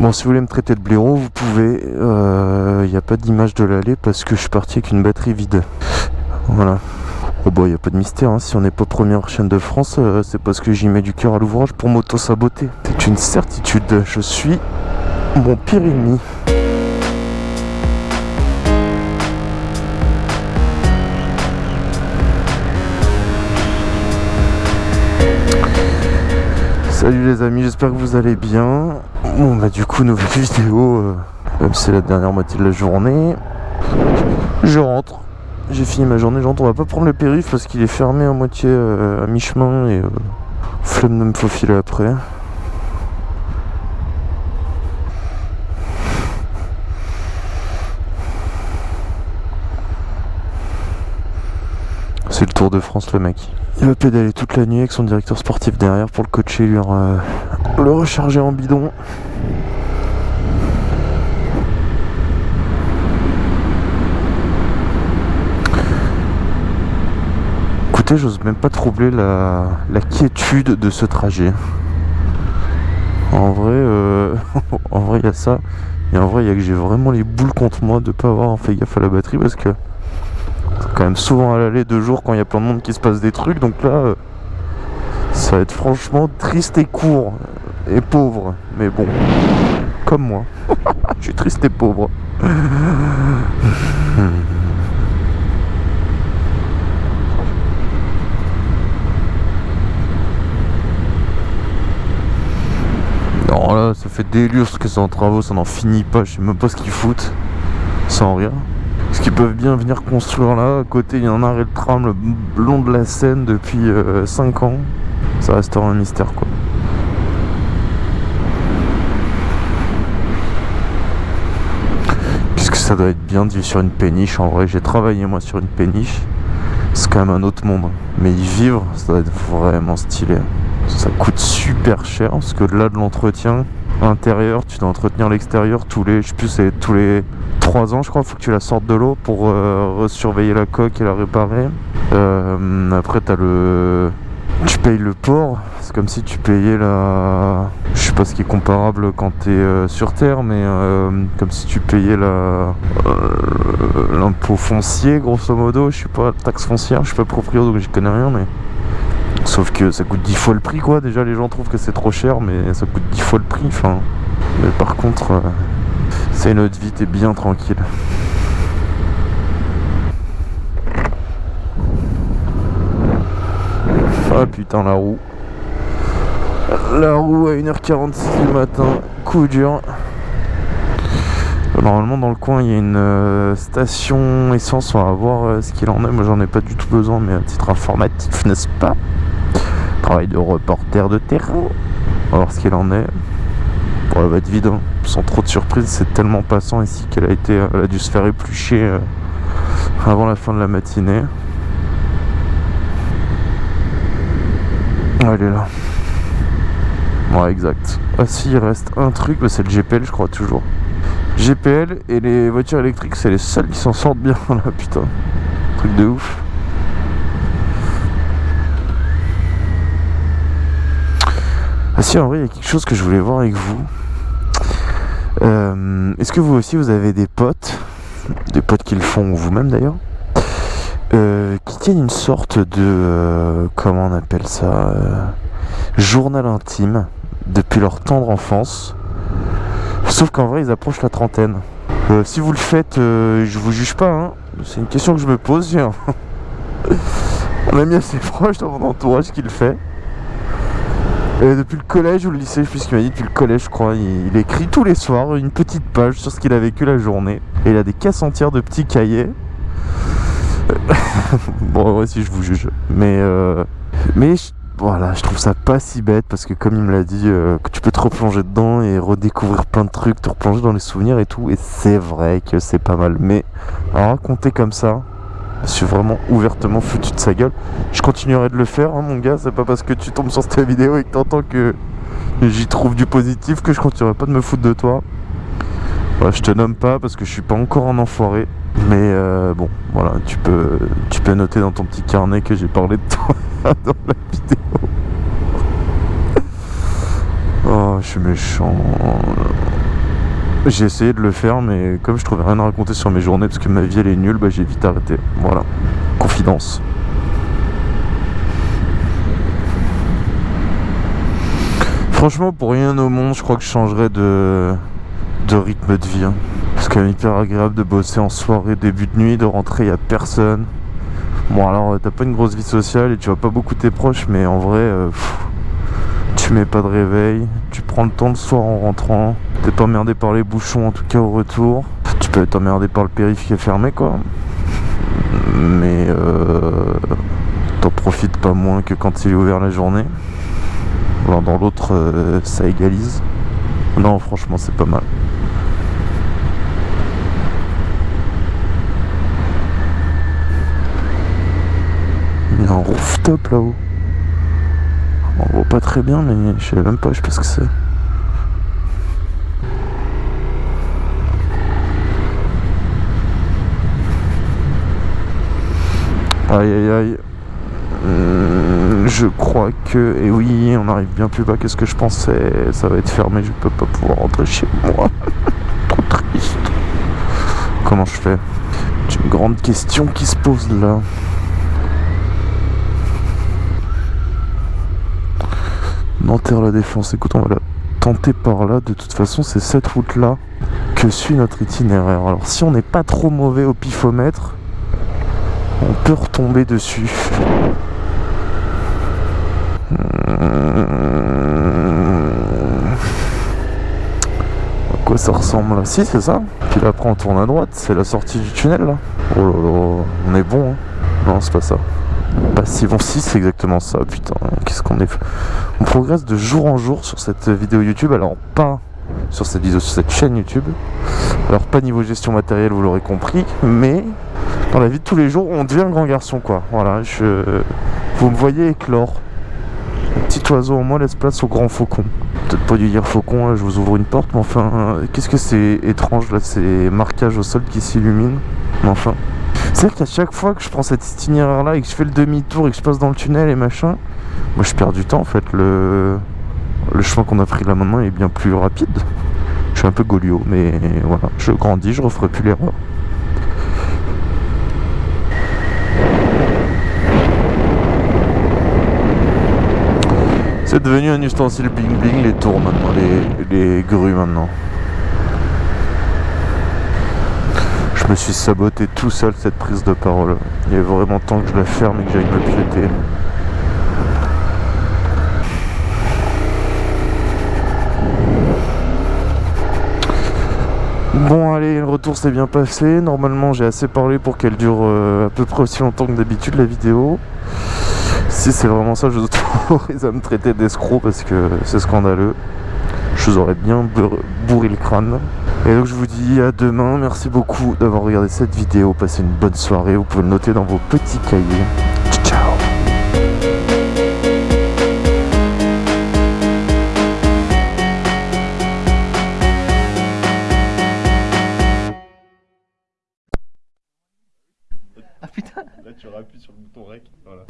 Bon, si vous voulez me traiter de blaireau, vous pouvez. Il euh, n'y a pas d'image de l'allée parce que je suis parti avec une batterie vide. Voilà. Oh bah, il n'y a pas de mystère. Hein. Si on n'est pas première chaîne de France, euh, c'est parce que j'y mets du cœur à l'ouvrage pour m'auto-saboter. C'est une certitude. Je suis mon pire ennemi. Salut les amis, j'espère que vous allez bien. Bon bah du coup nouvelle vidéo, euh, même si c'est la dernière moitié de la journée. Je rentre, j'ai fini ma journée, je rentre. On va pas prendre le périph parce qu'il est fermé à moitié euh, à mi-chemin et euh, flemme de me faufiler après. C'est le Tour de France le mec. Il va pédaler toute la nuit avec son directeur sportif derrière pour le coacher, lui euh, le recharger en bidon. Écoutez, j'ose même pas troubler la, quiétude de ce trajet. En vrai, euh, en vrai, il y a ça. Et en vrai, il y a que j'ai vraiment les boules contre moi de pas avoir fait gaffe à la batterie parce que quand même souvent à l'aller deux jours quand il y a plein de monde qui se passe des trucs. Donc là, euh, ça va être franchement triste et court et pauvre. Mais bon, comme moi. Je suis triste et pauvre. Non là ça fait des lustres que c'est en travaux, ça n'en finit pas, je sais même pas ce qu'ils foutent. Sans rien. Ce qu'ils peuvent bien venir construire là. À côté, il y a un arrêt de tram le long de la Seine depuis 5 euh, ans. Ça restera un mystère quoi. Qu'est-ce que ça doit être bien de vivre sur une péniche En vrai, j'ai travaillé moi sur une péniche. C'est quand même un autre monde. Mais y vivre, ça doit être vraiment stylé. Ça coûte super cher parce que là de l'entretien intérieur, tu dois entretenir l'extérieur tous les, je sais plus, tous les 3 ans je crois, faut que tu la sortes de l'eau pour euh, surveiller la coque et la réparer. Euh, après t'as le... Tu payes le port, c'est comme si tu payais la... Je sais pas ce qui est comparable quand t'es euh, sur terre, mais comme si tu payais la... l'impôt foncier grosso modo, je sais pas, taxe foncière, je suis pas proprio donc j'y connais rien mais... Sauf que ça coûte 10 fois le prix quoi, déjà les gens trouvent que c'est trop cher mais ça coûte 10 fois le prix, enfin... Mais par contre, c'est notre vie, t'es bien tranquille. Ah putain la roue. La roue à 1h46 du matin, coup dur. Normalement dans le coin il y a une euh, station essence, on va voir euh, ce qu'il en est. Moi j'en ai pas du tout besoin mais à titre informatif n'est-ce pas? Travail de reporter de terrain. On va voir ce qu'il en est. Bon, elle va être vide, hein. sans trop de surprise, c'est tellement passant ici qu'elle a été, elle a dû se faire éplucher euh, avant la fin de la matinée. Elle est là. Ouais, exact. Ah si, il reste un truc, bah, c'est le GPL, je crois, toujours. GPL et les voitures électriques, c'est les seuls qui s'en sortent bien, là, putain. Truc de ouf. Ah si, en vrai, il y a quelque chose que je voulais voir avec vous. Euh, est-ce que vous aussi vous avez des potes, des potes qui le font vous-même d'ailleurs, euh, qui tiennent une sorte de, euh, comment on appelle ça, journal intime depuis leur tendre enfance, sauf qu'en vrai ils approchent la trentaine. si vous le faites, je vous juge pas, hein. c'est une question que je me pose. On a mis assez proche dans mon entourage qui le fait depuis le collège ou le lycée, je qu'il m'a dit depuis le collège, je crois. Il, écrit tous les soirs une petite page sur ce qu'il a vécu la journée. Et il a des caisses entières de petits cahiers. bon, ouais, si je vous juge. Mais, euh, mais voilà, je trouve ça pas si bête parce que, comme il me l'a dit, euh, tu peux te replonger dedans et redécouvrir plein de trucs, te replonger dans les souvenirs et tout. Et c'est vrai que c'est pas mal. Mais à raconter comme ça, je suis vraiment ouvertement foutu de sa gueule. Je continuerai de le faire, hein, mon gars. C'est pas parce que tu tombes sur cette vidéo et que t'entends que j'y trouve du positif que je continuerai pas de me foutre de toi. je te nomme pas parce que je suis pas encore un enfoiré. Mais euh, bon, voilà, tu peux, tu peux noter dans ton petit carnet que j'ai parlé de toi dans la vidéo. Oh, je suis méchant. J'ai essayé de le faire, mais comme je trouvais rien à raconter sur mes journées parce que ma vie elle est nulle, bah j'ai vite arrêté. Voilà, confidence. Franchement, pour rien au monde, je crois que je changerais de, de rythme de vie. Hein. Parce que c'est hyper agréable de bosser en soirée, début de nuit, de rentrer, il n'y a personne. Bon, alors, t'as pas une grosse vie sociale et tu vois pas beaucoup tes proches, mais en vrai, euh, tu mets pas de réveil, tu prends le temps le soir en rentrant, t'es pas emmerdé par les bouchons, en tout cas au retour. Tu peux être emmerdé par le périph' qui est fermé, quoi. Mais euh, t'en profites pas moins que quand il est ouvert la journée dans l'autre, euh, ça égalise. Non, franchement, c'est pas mal. Il y a un rooftop là-haut. On voit pas très bien, mais je sais même pas, je sais pas ce que c'est. Aïe aïe aïe. Euh, je crois que... Et oui, on arrive bien plus bas que ce que je pensais. Ça va être fermé, je peux pas pouvoir rentrer chez moi. Trop triste. Comment je fais? C'est une grande question qui se pose là. Nanterre la défense. Écoute, on va la tenter par là. De toute façon, c'est cette route-là que suit notre itinéraire. Alors, si on n'est pas trop mauvais au pifomètre, on peut retomber dessus. À quoi ça ressemble là? Si, c'est ça. Puis là, après, on tourne à droite. C'est la sortie du tunnel là. Oh là là, on est bon. Hein. Non, c'est pas ça. Passivon 6, c'est exactement ça. Putain, qu'est-ce qu'on est. On progresse de jour en jour sur cette vidéo YouTube. Alors, pas sur cette vidéo, sur cette chaîne YouTube. Alors, pas niveau gestion matérielle, vous l'aurez compris. Mais dans la vie de tous les jours, on devient un grand garçon, quoi. Voilà, je... vous me voyez éclore petit oiseau en moi laisse place au grand faucon. Peut-être pas dû dire faucon, là, je vous ouvre une porte, mais enfin, qu'est-ce que c'est étrange là, ces marquages au sol qui s'illuminent. Mais enfin, c'est vrai qu'à chaque fois que je prends cette itinéraire là et que je fais le demi-tour et que je passe dans le tunnel et machin, moi je perds du temps en fait. Le, chemin qu'on a pris là maintenant est bien plus rapide. Je suis un peu goliot, mais voilà, je grandis, je referai plus l'erreur. C'est devenu un ustensile bling bling les tours maintenant, les grues maintenant. Je me suis saboté tout seul cette prise de parole. Il a vraiment temps que je la ferme et que j'aille me piéter. Bon allez, le retour s'est bien passé. Normalement j'ai assez parlé pour qu'elle dure euh, à peu près aussi longtemps que d'habitude la vidéo. Si c'est vraiment ça, je vous autorise à me traiter d'escroc parce que c'est scandaleux. Je vous aurais bien bourré le crâne. Et donc je vous dis à demain. Merci beaucoup d'avoir regardé cette vidéo. Passez une bonne soirée. Vous pouvez le noter dans vos petits cahiers. Ciao Ah putain Là tu appuies sur le bouton rec, voilà.